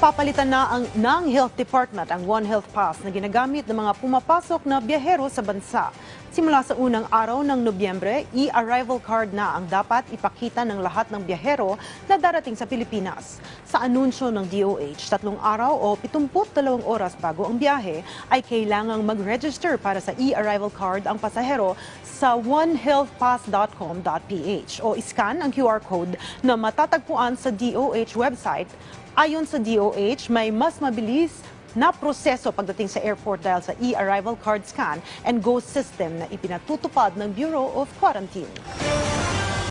Papalitan na ang, ng Health Department ang One Health Pass na ginagamit ng mga pumapasok na biyahero sa bansa. Simula sa unang araw ng Nobyembre, e-arrival card na ang dapat ipakita ng lahat ng biyahero na darating sa Pilipinas. Sa anunsyo ng DOH, tatlong araw o 72 oras bago ang biyahe ay kailangang mag-register para sa e-arrival card ang pasahero sa onehealthpass.com.ph o iscan ang QR code na matatagpuan sa DOH website Ayon sa DOH, may mas mabilis na proseso pagdating sa airport dahil sa e-arrival card scan and go system na ipinatutupad ng Bureau of Quarantine.